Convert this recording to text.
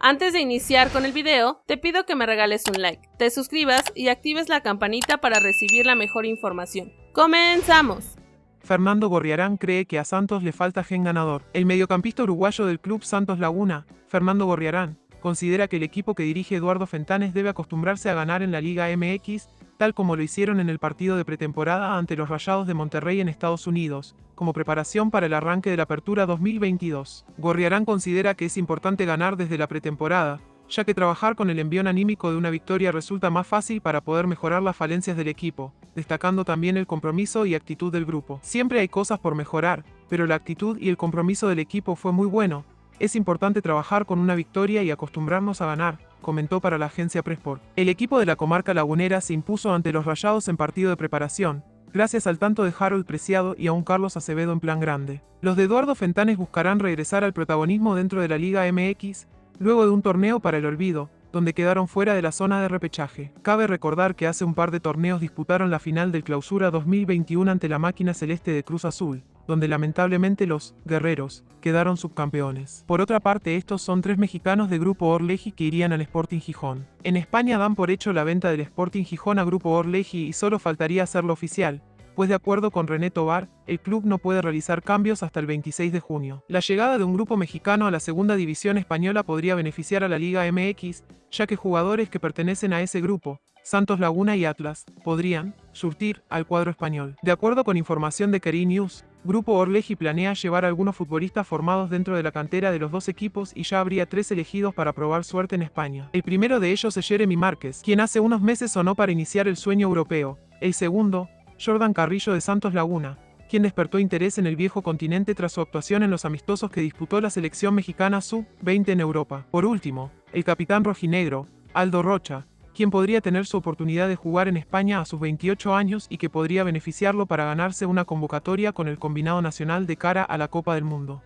Antes de iniciar con el video, te pido que me regales un like, te suscribas y actives la campanita para recibir la mejor información. ¡Comenzamos! Fernando Gorriarán cree que a Santos le falta gen ganador. El mediocampista uruguayo del club Santos Laguna, Fernando Gorriarán, considera que el equipo que dirige Eduardo Fentanes debe acostumbrarse a ganar en la Liga MX, tal como lo hicieron en el partido de pretemporada ante los Rayados de Monterrey en Estados Unidos, como preparación para el arranque de la Apertura 2022. Gorriarán considera que es importante ganar desde la pretemporada, ya que trabajar con el envión anímico de una victoria resulta más fácil para poder mejorar las falencias del equipo, destacando también el compromiso y actitud del grupo. Siempre hay cosas por mejorar, pero la actitud y el compromiso del equipo fue muy bueno, es importante trabajar con una victoria y acostumbrarnos a ganar, comentó para la agencia Pressport. El equipo de la comarca lagunera se impuso ante los Rayados en partido de preparación, gracias al tanto de Harold Preciado y a un Carlos Acevedo en plan grande. Los de Eduardo Fentanes buscarán regresar al protagonismo dentro de la Liga MX, luego de un torneo para el olvido, donde quedaron fuera de la zona de repechaje. Cabe recordar que hace un par de torneos disputaron la final del Clausura 2021 ante la máquina celeste de Cruz Azul, donde lamentablemente los guerreros quedaron subcampeones. Por otra parte, estos son tres mexicanos de Grupo Orleji que irían al Sporting Gijón. En España dan por hecho la venta del Sporting Gijón a Grupo Orleji y solo faltaría hacerlo oficial, pues de acuerdo con René Tobar, el club no puede realizar cambios hasta el 26 de junio. La llegada de un grupo mexicano a la segunda división española podría beneficiar a la Liga MX, ya que jugadores que pertenecen a ese grupo, Santos Laguna y Atlas, podrían surtir al cuadro español. De acuerdo con información de Keri News, Grupo Orleji planea llevar a algunos futbolistas formados dentro de la cantera de los dos equipos y ya habría tres elegidos para probar suerte en España. El primero de ellos es Jeremy Márquez, quien hace unos meses sonó para iniciar el sueño europeo. El segundo, Jordan Carrillo de Santos Laguna, quien despertó interés en el viejo continente tras su actuación en los amistosos que disputó la selección mexicana sub-20 en Europa. Por último, el capitán rojinegro, Aldo Rocha, quien podría tener su oportunidad de jugar en España a sus 28 años y que podría beneficiarlo para ganarse una convocatoria con el combinado nacional de cara a la Copa del Mundo.